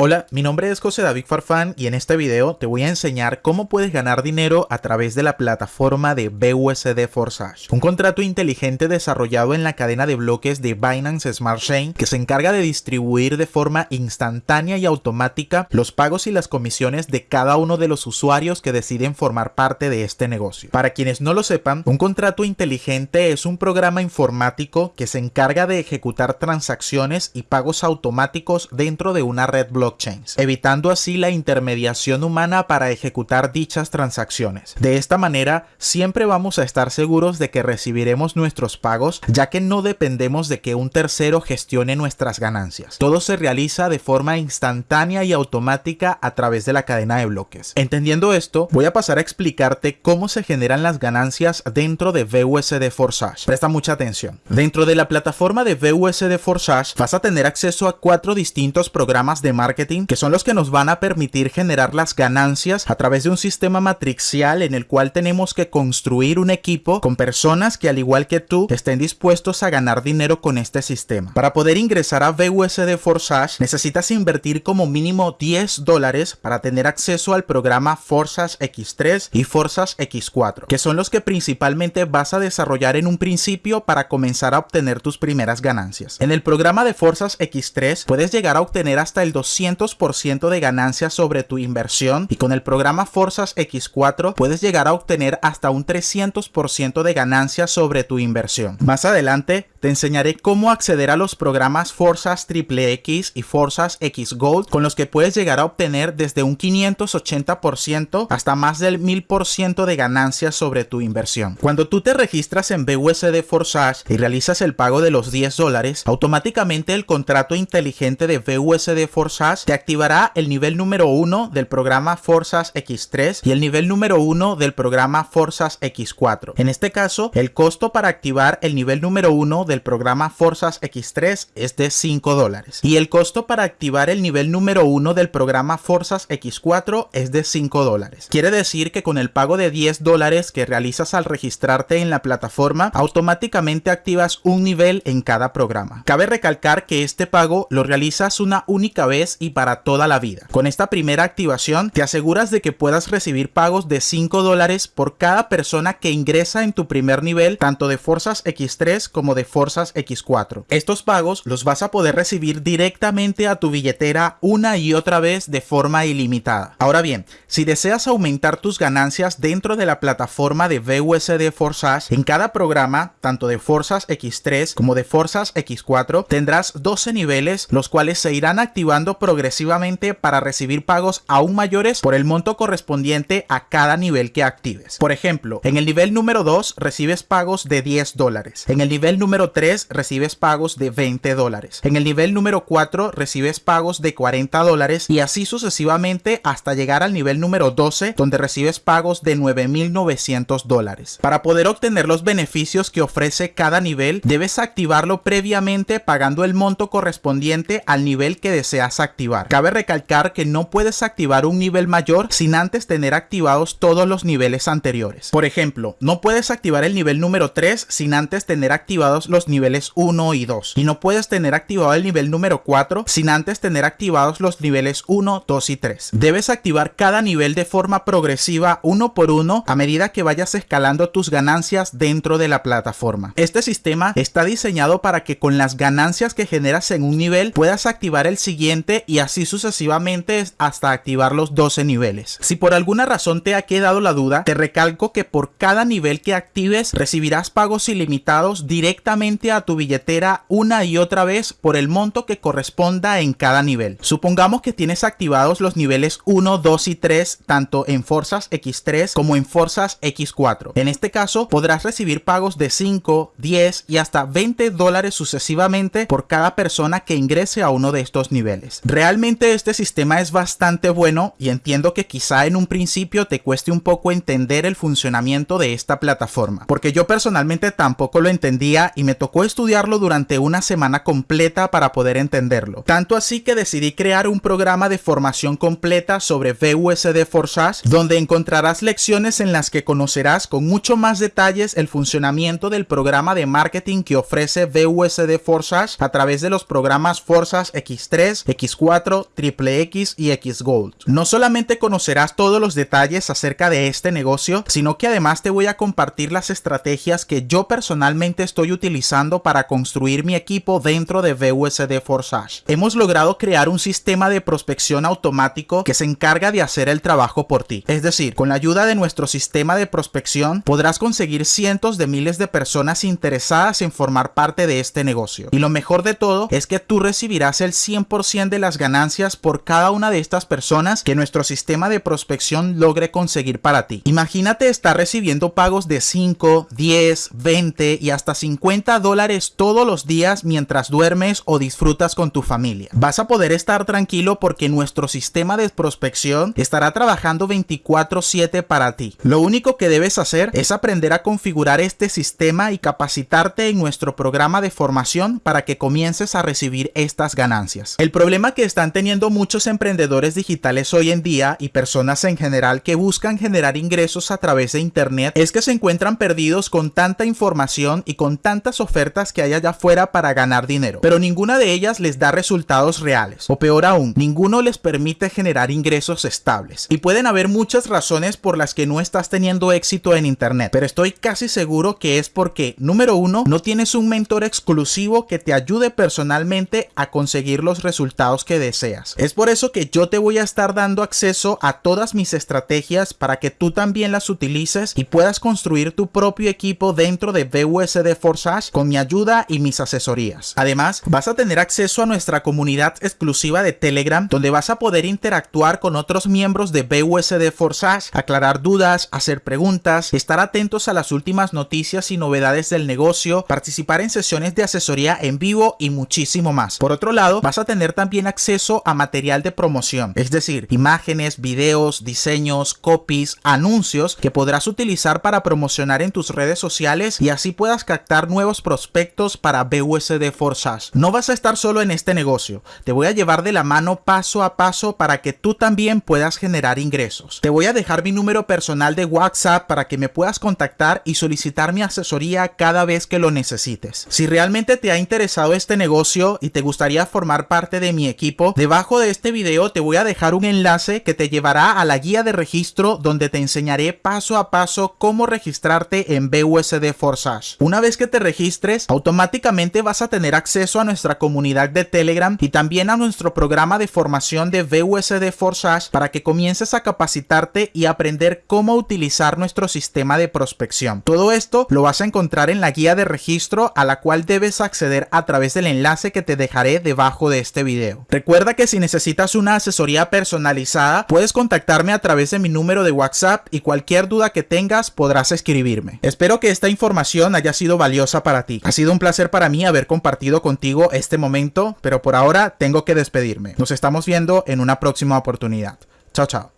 Hola, mi nombre es José David Farfán y en este video te voy a enseñar cómo puedes ganar dinero a través de la plataforma de BUSD Forsage, un contrato inteligente desarrollado en la cadena de bloques de Binance Smart Chain que se encarga de distribuir de forma instantánea y automática los pagos y las comisiones de cada uno de los usuarios que deciden formar parte de este negocio. Para quienes no lo sepan, un contrato inteligente es un programa informático que se encarga de ejecutar transacciones y pagos automáticos dentro de una red blockchain evitando así la intermediación humana para ejecutar dichas transacciones. De esta manera, siempre vamos a estar seguros de que recibiremos nuestros pagos, ya que no dependemos de que un tercero gestione nuestras ganancias. Todo se realiza de forma instantánea y automática a través de la cadena de bloques. Entendiendo esto, voy a pasar a explicarte cómo se generan las ganancias dentro de VUSD Forsage. Presta mucha atención. Dentro de la plataforma de VUSD Forsage vas a tener acceso a cuatro distintos programas de marketing que son los que nos van a permitir generar las ganancias a través de un sistema matricial en el cual tenemos que construir un equipo con personas que al igual que tú estén dispuestos a ganar dinero con este sistema. Para poder ingresar a VUSD Forsage necesitas invertir como mínimo 10 dólares para tener acceso al programa Forsage X3 y Forsage X4, que son los que principalmente vas a desarrollar en un principio para comenzar a obtener tus primeras ganancias. En el programa de Forsage X3 puedes llegar a obtener hasta el 200 ciento de ganancias sobre tu inversión y con el programa Forzas X4 puedes llegar a obtener hasta un 300% de ganancias sobre tu inversión. Más adelante te enseñaré cómo acceder a los programas Forzas X y Forzas X Gold con los que puedes llegar a obtener desde un 580% hasta más del 1000% de ganancias sobre tu inversión. Cuando tú te registras en BUSD Forsage y realizas el pago de los 10 dólares, automáticamente el contrato inteligente de BUSD Forsage te activará el nivel número 1 del programa Forzas X3 y el nivel número 1 del programa Forzas X4. En este caso, el costo para activar el nivel número 1 del programa Forzas X3 es de 5 dólares y el costo para activar el nivel número 1 del programa Forzas X4 es de 5 dólares. Quiere decir que con el pago de 10 dólares que realizas al registrarte en la plataforma, automáticamente activas un nivel en cada programa. Cabe recalcar que este pago lo realizas una única vez y para toda la vida. Con esta primera activación te aseguras de que puedas recibir pagos de 5 dólares por cada persona que ingresa en tu primer nivel tanto de Forzas X3 como de Forzas X4. Estos pagos los vas a poder recibir directamente a tu billetera una y otra vez de forma ilimitada. Ahora bien, si deseas aumentar tus ganancias dentro de la plataforma de VUSD Forsage, en cada programa, tanto de Forzas X3 como de Forzas X4, tendrás 12 niveles, los cuales se irán activando progresivamente para recibir pagos aún mayores por el monto correspondiente a cada nivel que actives. Por ejemplo, en el nivel número 2 recibes pagos de 10 dólares. En el nivel número 3 recibes pagos de 20 dólares. En el nivel número 4 recibes pagos de 40 dólares y así sucesivamente hasta llegar al nivel número 12 donde recibes pagos de 9.900 dólares. Para poder obtener los beneficios que ofrece cada nivel debes activarlo previamente pagando el monto correspondiente al nivel que deseas activar. Cabe recalcar que no puedes activar un nivel mayor sin antes tener activados todos los niveles anteriores. Por ejemplo, no puedes activar el nivel número 3 sin antes tener activados los niveles 1 y 2 y no puedes tener activado el nivel número 4 sin antes tener activados los niveles 1, 2 y 3. Debes activar cada nivel de forma progresiva uno por uno a medida que vayas escalando tus ganancias dentro de la plataforma. Este sistema está diseñado para que con las ganancias que generas en un nivel puedas activar el siguiente y así sucesivamente hasta activar los 12 niveles. Si por alguna razón te ha quedado la duda, te recalco que por cada nivel que actives recibirás pagos ilimitados directamente a tu billetera una y otra vez por el monto que corresponda en cada nivel. Supongamos que tienes activados los niveles 1, 2 y 3 tanto en Forzas X3 como en Forzas X4. En este caso podrás recibir pagos de 5, 10 y hasta 20 dólares sucesivamente por cada persona que ingrese a uno de estos niveles. Realmente este sistema es bastante bueno y entiendo que quizá en un principio te cueste un poco entender el funcionamiento de esta plataforma, porque yo personalmente tampoco lo entendía y me tocó estudiarlo durante una semana completa para poder entenderlo. Tanto así que decidí crear un programa de formación completa sobre VUSD Forsage, donde encontrarás lecciones en las que conocerás con mucho más detalles el funcionamiento del programa de marketing que ofrece VUSD Forsage a través de los programas Forsage X3, X4, Triple X y X Gold. No solamente conocerás todos los detalles acerca de este negocio, sino que además te voy a compartir las estrategias que yo personalmente estoy utilizando para construir mi equipo dentro de VUSD Forsage. Hemos logrado crear un sistema de prospección automático que se encarga de hacer el trabajo por ti. Es decir, con la ayuda de nuestro sistema de prospección podrás conseguir cientos de miles de personas interesadas en formar parte de este negocio. Y lo mejor de todo es que tú recibirás el 100% de las ganancias por cada una de estas personas que nuestro sistema de prospección logre conseguir para ti. Imagínate estar recibiendo pagos de 5, 10, 20 y hasta 50 dólares todos los días mientras duermes o disfrutas con tu familia. Vas a poder estar tranquilo porque nuestro sistema de prospección estará trabajando 24/7 para ti. Lo único que debes hacer es aprender a configurar este sistema y capacitarte en nuestro programa de formación para que comiences a recibir estas ganancias. El problema que están teniendo muchos emprendedores digitales hoy en día y personas en general que buscan generar ingresos a través de internet es que se encuentran perdidos con tanta información y con tantas ofertas que hay allá afuera para ganar dinero, pero ninguna de ellas les da resultados reales, o peor aún, ninguno les permite generar ingresos estables. Y pueden haber muchas razones por las que no estás teniendo éxito en internet, pero estoy casi seguro que es porque, número uno, no tienes un mentor exclusivo que te ayude personalmente a conseguir los resultados que deseas. Es por eso que yo te voy a estar dando acceso a todas mis estrategias para que tú también las utilices y puedas construir tu propio equipo dentro de VUSD Con mi ayuda y mis asesorías. Además, vas a tener acceso a nuestra comunidad exclusiva de Telegram donde vas a poder interactuar con otros miembros de VUSD Forsage, aclarar dudas, hacer preguntas, estar atentos a las últimas noticias y novedades del negocio, participar en sesiones de asesoría en vivo y muchísimo más. Por otro lado, vas a tener también acceso a material de promoción, es decir, imágenes, videos, diseños, copies, anuncios que podrás utilizar para promocionar en tus redes sociales y así puedas captar nuevos prospectos para BUSD Forsage. No vas a estar solo en este negocio, te voy a llevar de la mano paso a paso para que tú también puedas generar ingresos. Te voy a dejar mi número personal de WhatsApp para que me puedas contactar y solicitar mi asesoría cada vez que lo necesites. Si realmente te ha interesado este negocio y te gustaría formar parte de mi equipo, debajo de este video te voy a dejar un enlace que te llevará a la guía de registro donde te enseñaré paso a paso cómo registrarte en BUSD Forsage. Una vez que te registres, automáticamente vas a tener acceso a nuestra comunidad de Telegram y también a nuestro programa de formación de VUSD Forsage para que comiences a capacitarte y aprender cómo utilizar nuestro sistema de prospección. Todo esto lo vas a encontrar en la guía de registro a la cual debes acceder a través del enlace que te dejaré debajo de este video. Recuerda que si necesitas una asesoría personalizada, puedes contactarme a través de mi número de WhatsApp y cualquier duda que tengas podrás escribirme. Espero que esta información haya sido valiosa ti. Ha sido un placer para mí haber compartido contigo este momento, pero por ahora tengo que despedirme. Nos estamos viendo en una próxima oportunidad. Chao, chao.